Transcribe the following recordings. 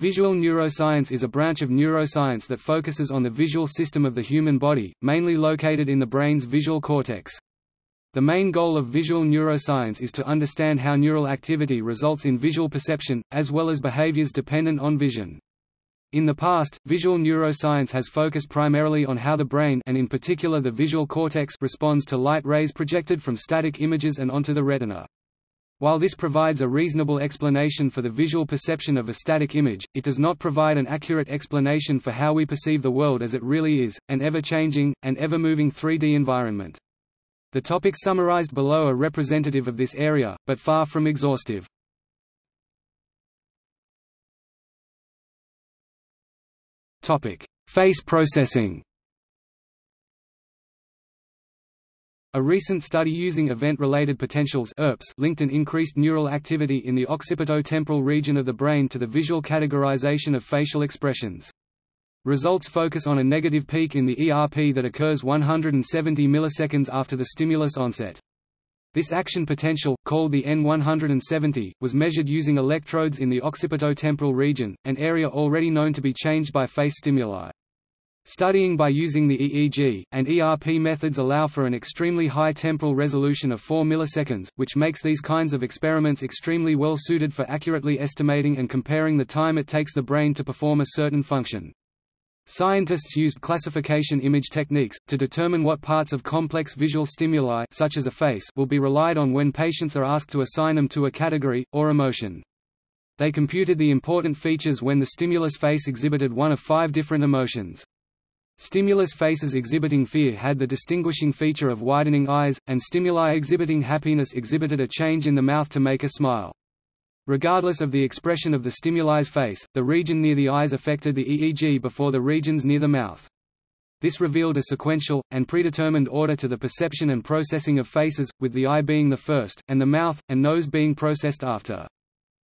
Visual neuroscience is a branch of neuroscience that focuses on the visual system of the human body, mainly located in the brain's visual cortex. The main goal of visual neuroscience is to understand how neural activity results in visual perception, as well as behaviors dependent on vision. In the past, visual neuroscience has focused primarily on how the brain and in particular the visual cortex responds to light rays projected from static images and onto the retina. While this provides a reasonable explanation for the visual perception of a static image, it does not provide an accurate explanation for how we perceive the world as it really is, an ever-changing, and ever-moving 3D environment. The topics summarized below are representative of this area, but far from exhaustive. Face processing A recent study using event-related potentials ERPs linked an increased neural activity in the occipito-temporal region of the brain to the visual categorization of facial expressions. Results focus on a negative peak in the ERP that occurs 170 milliseconds after the stimulus onset. This action potential, called the N170, was measured using electrodes in the occipito-temporal region, an area already known to be changed by face stimuli. Studying by using the EEG, and ERP methods allow for an extremely high temporal resolution of 4 milliseconds, which makes these kinds of experiments extremely well suited for accurately estimating and comparing the time it takes the brain to perform a certain function. Scientists used classification image techniques, to determine what parts of complex visual stimuli such as a face will be relied on when patients are asked to assign them to a category, or emotion. They computed the important features when the stimulus face exhibited one of five different emotions. Stimulus faces exhibiting fear had the distinguishing feature of widening eyes, and stimuli exhibiting happiness exhibited a change in the mouth to make a smile. Regardless of the expression of the stimuli's face, the region near the eyes affected the EEG before the regions near the mouth. This revealed a sequential, and predetermined order to the perception and processing of faces, with the eye being the first, and the mouth, and nose being processed after.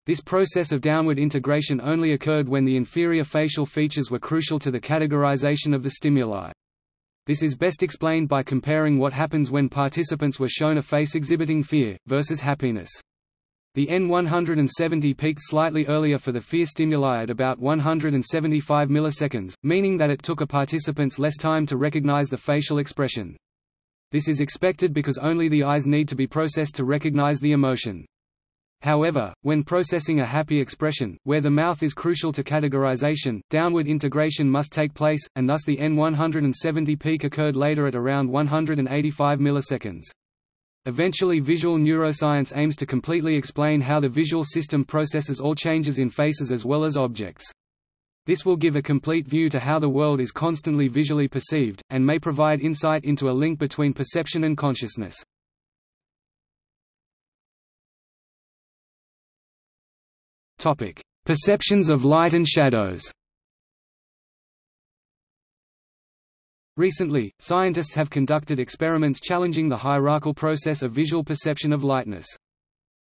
This process of downward integration only occurred when the inferior facial features were crucial to the categorization of the stimuli. This is best explained by comparing what happens when participants were shown a face exhibiting fear, versus happiness. The N170 peaked slightly earlier for the fear stimuli at about 175 milliseconds, meaning that it took a participants less time to recognize the facial expression. This is expected because only the eyes need to be processed to recognize the emotion. However, when processing a happy expression, where the mouth is crucial to categorization, downward integration must take place, and thus the N170 peak occurred later at around 185 milliseconds. Eventually visual neuroscience aims to completely explain how the visual system processes all changes in faces as well as objects. This will give a complete view to how the world is constantly visually perceived, and may provide insight into a link between perception and consciousness. Topic: Perceptions of light and shadows. Recently, scientists have conducted experiments challenging the hierarchical process of visual perception of lightness.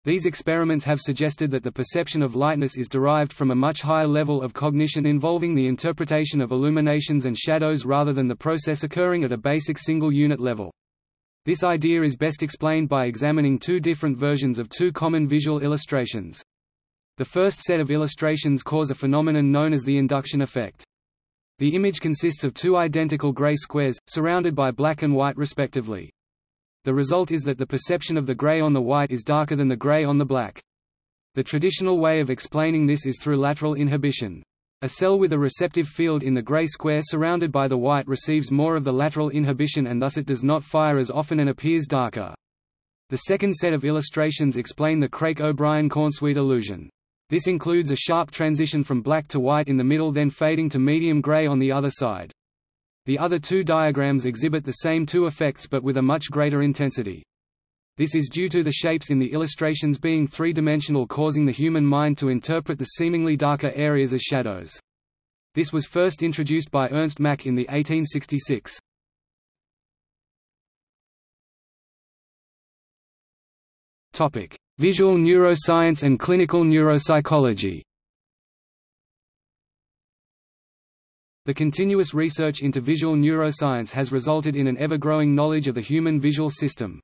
These experiments have suggested that the perception of lightness is derived from a much higher level of cognition involving the interpretation of illuminations and shadows rather than the process occurring at a basic single unit level. This idea is best explained by examining two different versions of two common visual illustrations. The first set of illustrations cause a phenomenon known as the induction effect. The image consists of two identical gray squares, surrounded by black and white respectively. The result is that the perception of the gray on the white is darker than the gray on the black. The traditional way of explaining this is through lateral inhibition. A cell with a receptive field in the gray square surrounded by the white receives more of the lateral inhibition and thus it does not fire as often and appears darker. The second set of illustrations explain the Craik-O'Brien-Cornsweet illusion. This includes a sharp transition from black to white in the middle then fading to medium gray on the other side. The other two diagrams exhibit the same two effects but with a much greater intensity. This is due to the shapes in the illustrations being three-dimensional causing the human mind to interpret the seemingly darker areas as shadows. This was first introduced by Ernst Mach in the 1866. Topic: Visual neuroscience and clinical neuropsychology The continuous research into visual neuroscience has resulted in an ever-growing knowledge of the human visual system.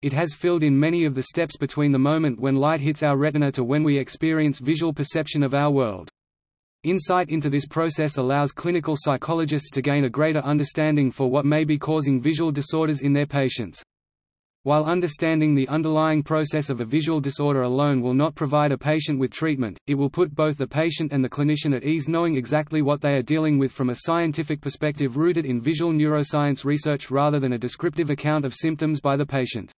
It has filled in many of the steps between the moment when light hits our retina to when we experience visual perception of our world. Insight into this process allows clinical psychologists to gain a greater understanding for what may be causing visual disorders in their patients. While understanding the underlying process of a visual disorder alone will not provide a patient with treatment, it will put both the patient and the clinician at ease knowing exactly what they are dealing with from a scientific perspective rooted in visual neuroscience research rather than a descriptive account of symptoms by the patient.